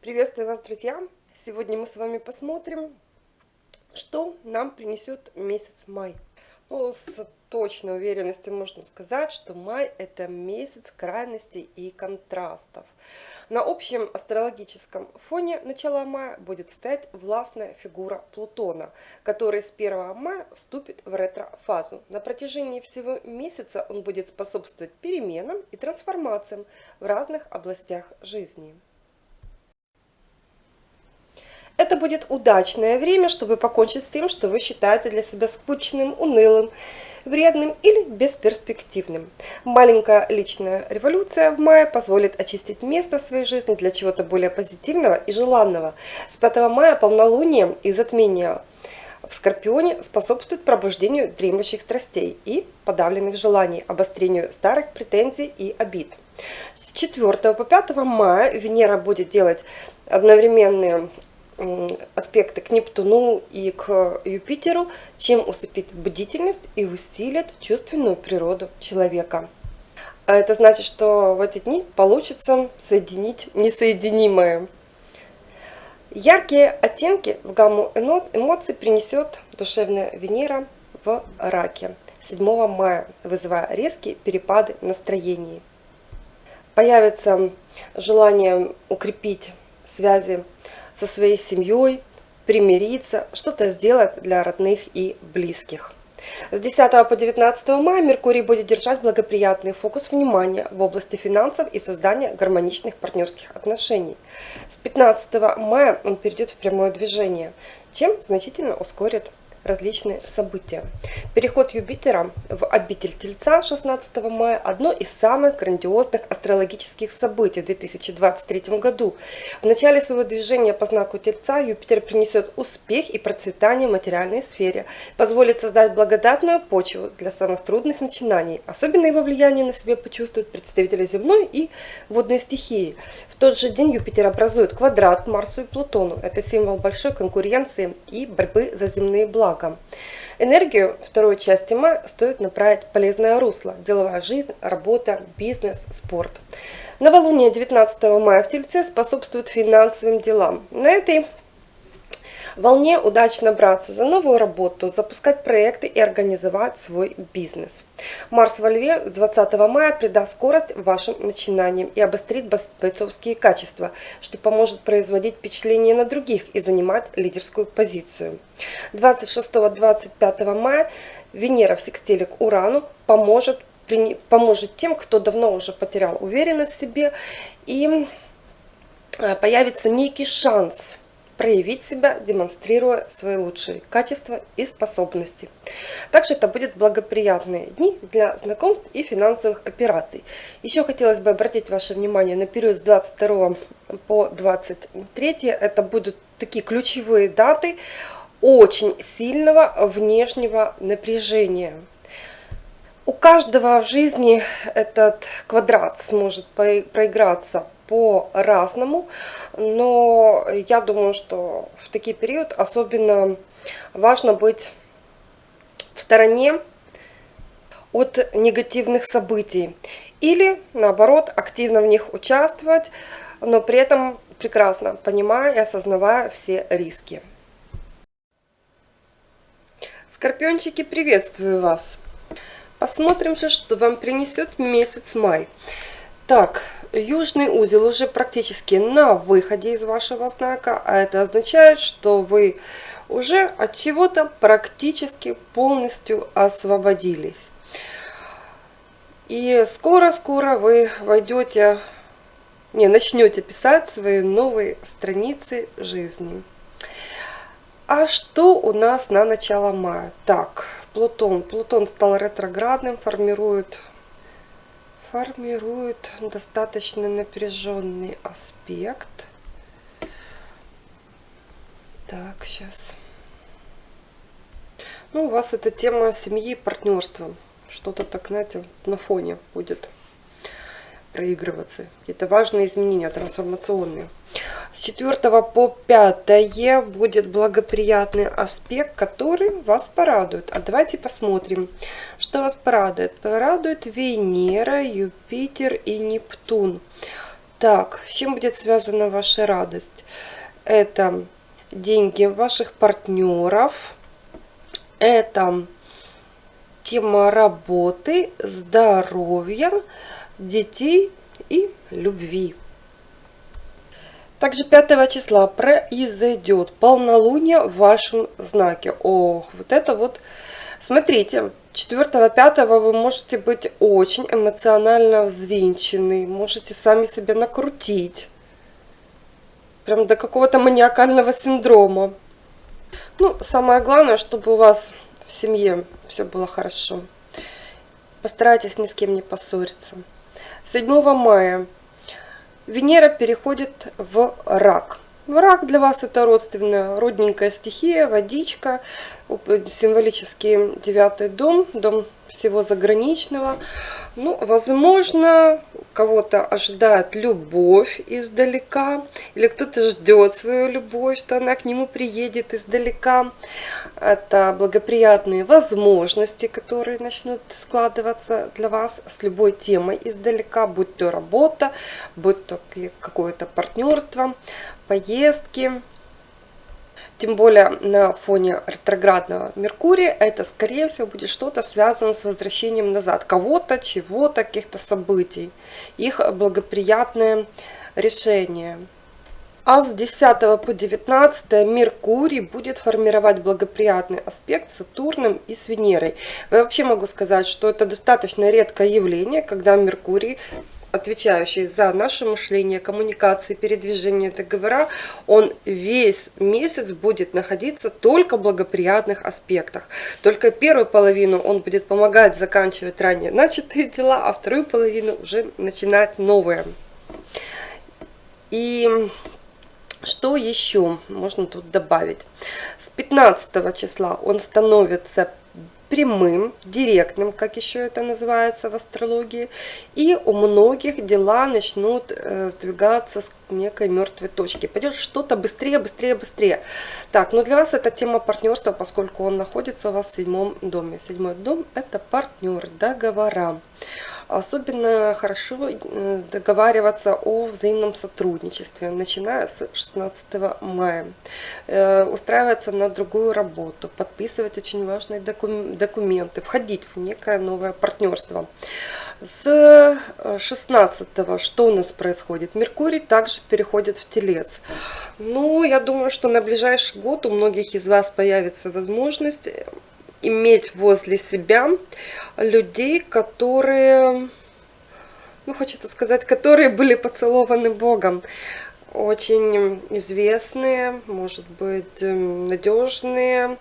Приветствую вас, друзья! Сегодня мы с вами посмотрим, что нам принесет месяц май. Ну, с точной уверенностью можно сказать, что май это месяц крайностей и контрастов. На общем астрологическом фоне начала мая будет стоять властная фигура Плутона, который с 1 мая вступит в ретро-фазу. На протяжении всего месяца он будет способствовать переменам и трансформациям в разных областях жизни. Это будет удачное время, чтобы покончить с тем, что вы считаете для себя скучным, унылым, вредным или бесперспективным. Маленькая личная революция в мае позволит очистить место в своей жизни для чего-то более позитивного и желанного. С 5 мая полнолуние и затмение в Скорпионе способствует пробуждению дремлющих страстей и подавленных желаний, обострению старых претензий и обид. С 4 по 5 мая Венера будет делать одновременные аспекты к Нептуну и к Юпитеру, чем усыпит бдительность и усилит чувственную природу человека. А это значит, что в эти дни получится соединить несоединимое. Яркие оттенки в гамму эмоций принесет душевная Венера в раке 7 мая, вызывая резкие перепады настроений. Появится желание укрепить связи со своей семьей, примириться, что-то сделать для родных и близких. С 10 по 19 мая Меркурий будет держать благоприятный фокус внимания в области финансов и создания гармоничных партнерских отношений. С 15 мая он перейдет в прямое движение, чем значительно ускорит различные события. Переход Юпитера в обитель Тельца 16 мая – одно из самых грандиозных астрологических событий в 2023 году. В начале своего движения по знаку Тельца Юпитер принесет успех и процветание в материальной сфере, позволит создать благодатную почву для самых трудных начинаний. Особенно его влияние на себе почувствуют представители земной и водной стихии. В тот же день Юпитер образует квадрат к Марсу и Плутону. Это символ большой конкуренции и борьбы за земные блага благом. Энергию второй части мая стоит направить полезное русло. Деловая жизнь, работа, бизнес, спорт. Новолуние 19 мая в Тельце способствует финансовым делам. На этой волне удачно браться за новую работу, запускать проекты и организовать свой бизнес. Марс во Льве 20 мая придаст скорость вашим начинаниям и обострит бойцовские качества, что поможет производить впечатление на других и занимать лидерскую позицию. 26-25 мая Венера в секстиле к Урану поможет, поможет тем, кто давно уже потерял уверенность в себе и э, появится некий шанс проявить себя, демонстрируя свои лучшие качества и способности. Также это будут благоприятные дни для знакомств и финансовых операций. Еще хотелось бы обратить ваше внимание на период с 22 по 23. Это будут такие ключевые даты очень сильного внешнего напряжения. У каждого в жизни этот квадрат сможет проиграться по-разному, но я думаю, что в такие период особенно важно быть в стороне от негативных событий или наоборот активно в них участвовать, но при этом прекрасно понимая и осознавая все риски. Скорпиончики, приветствую вас! Посмотрим же, что вам принесет месяц май. Так, южный узел уже практически на выходе из вашего знака, а это означает, что вы уже от чего-то практически полностью освободились. И скоро-скоро вы войдете, не, начнете писать свои новые страницы жизни. А что у нас на начало мая? Так, Плутон. Плутон стал ретроградным, формирует формирует достаточно напряженный аспект. Так, сейчас. Ну, у вас эта тема семьи и партнерства. Что-то так, знаете, на фоне будет проигрываться. Какие-то важные изменения трансформационные. С 4 по 5 будет благоприятный аспект, который вас порадует. А давайте посмотрим, что вас порадует. Порадует Венера, Юпитер и Нептун. Так, с чем будет связана ваша радость? Это деньги ваших партнеров, это тема работы, здоровья, детей и любви. Также 5 числа произойдет полнолуние в вашем знаке. Ох, вот это вот, смотрите, 4-5 вы можете быть очень эмоционально взвинчены, можете сами себя накрутить. Прям до какого-то маниакального синдрома. Ну, самое главное, чтобы у вас в семье все было хорошо. Постарайтесь ни с кем не поссориться. 7 мая Венера переходит в рак. Рак для вас это родственная, родненькая стихия, водичка, символический девятый дом, дом всего заграничного. Ну, возможно, кого-то ожидает любовь издалека, или кто-то ждет свою любовь, что она к нему приедет издалека. Это благоприятные возможности, которые начнут складываться для вас с любой темой издалека, будь то работа, будь то какое-то партнерство, поездки. Тем более на фоне ретроградного Меркурия это, скорее всего, будет что-то связано с возвращением назад кого-то, чего-то, каких-то событий, их благоприятное решение. А с 10 по 19 Меркурий будет формировать благоприятный аспект с Сатурном и с Венерой. Я вообще могу сказать, что это достаточно редкое явление, когда Меркурий отвечающий за наше мышление, коммуникации, передвижение договора, он весь месяц будет находиться только в благоприятных аспектах. Только первую половину он будет помогать заканчивать ранее начатые дела, а вторую половину уже начинать новые. И что еще можно тут добавить? С 15 числа он становится прямым, директным, как еще это называется в астрологии. И у многих дела начнут э, сдвигаться с некой мертвой точки. Пойдет что-то быстрее, быстрее, быстрее. Так, но ну для вас это тема партнерства, поскольку он находится у вас в седьмом доме. Седьмой дом это партнер, договора. Особенно хорошо э, договариваться о взаимном сотрудничестве, начиная с 16 мая. Э, устраиваться на другую работу, подписывать очень важные документы, входить в некое новое партнерство. С 16 что у нас происходит? Меркурий также переходит в Телец. Ну, я думаю, что на ближайший год у многих из вас появится возможность иметь возле себя людей, которые, ну хочется сказать, которые были поцелованы Богом. Очень известные, может быть, эм, надежные,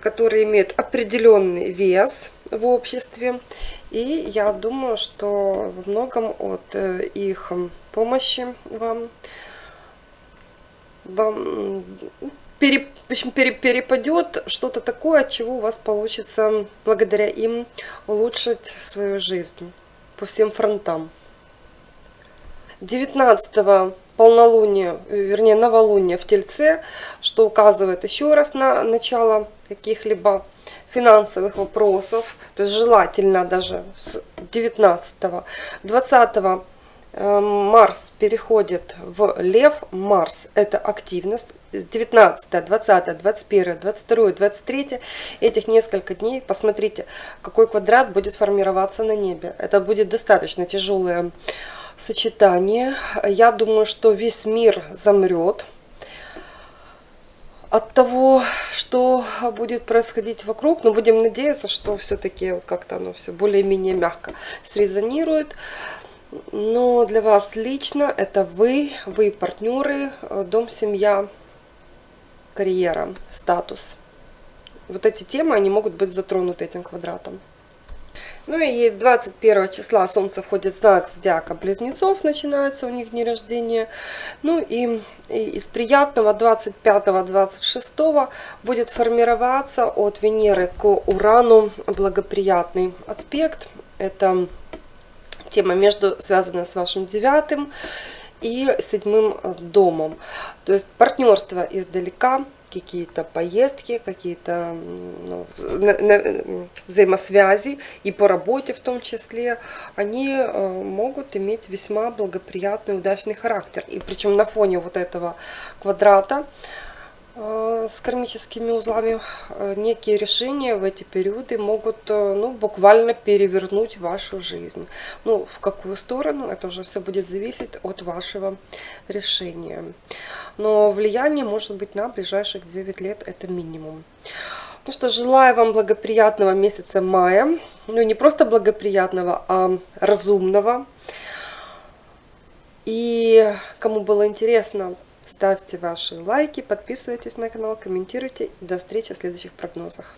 которые имеют определенный вес в обществе. И я думаю, что во многом от э, их помощи вам, вам пере, пере, перепадет что-то такое, от чего у вас получится благодаря им улучшить свою жизнь по всем фронтам. 19 полнолуние, вернее новолуние в Тельце, что указывает еще раз на начало каких-либо финансовых вопросов, то есть желательно даже с 19 20 Марс переходит в Лев. Марс – это активность. 19, 20, 21, 22, 23 этих несколько дней. Посмотрите, какой квадрат будет формироваться на небе. Это будет достаточно тяжелое сочетание. Я думаю, что весь мир замрет от того, что будет происходить вокруг. Но будем надеяться, что все-таки вот как-то оно все более-менее мягко срезонирует. Но для вас лично это вы, вы партнеры, э, дом, семья, карьера, статус. Вот эти темы, они могут быть затронуты этим квадратом. Ну и 21 числа Солнце входит в знак Зодиака Близнецов, начинается у них дни рождения. Ну и, и из приятного 25-26 будет формироваться от Венеры к Урану благоприятный аспект. Это тема между, связанная с вашим девятым и седьмым домом. То есть партнерство издалека, какие-то поездки, какие-то ну, взаимосвязи и по работе в том числе, они э, могут иметь весьма благоприятный, удачный характер. И причем на фоне вот этого квадрата Э, с кармическими узлами э, некие решения в эти периоды могут э, ну, буквально перевернуть вашу жизнь. Ну, в какую сторону, это уже все будет зависеть от вашего решения. Но влияние может быть на ближайших 9 лет, это минимум. Ну что, желаю вам благоприятного месяца мая. Ну, не просто благоприятного, а разумного. И кому было интересно, Ставьте ваши лайки, подписывайтесь на канал, комментируйте. До встречи в следующих прогнозах.